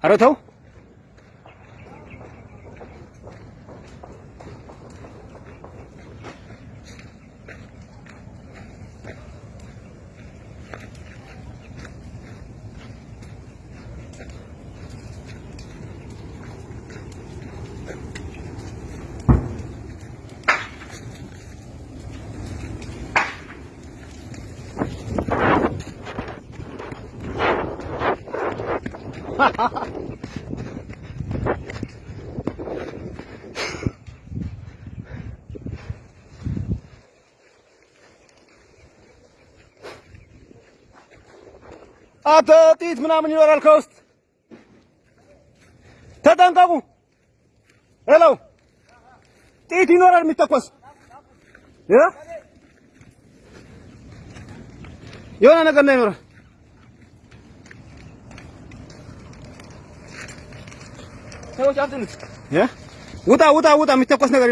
阿罗头。አተ ጥይት ምናምን ይኖራል ከውስጥ ተጠንቀቁ። ሄሎ ጥይት ይኖራል የሚተኮስ የሆነ ነገር ነው ይኖራል። Sen hocam Yeah? Uta uta uta Mr. Kosnagar